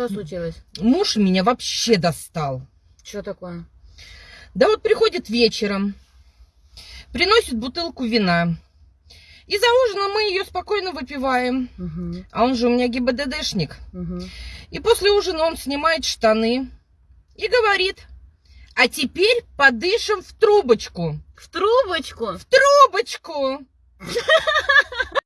Что случилось? Муж меня вообще достал. Что такое? Да вот приходит вечером, приносит бутылку вина. И за ужином мы ее спокойно выпиваем. Угу, А он же у меня ГИБДДшник. угу. И после ужина он снимает штаны и говорит, а теперь подышим в трубочку. В трубочку? в Трубочку!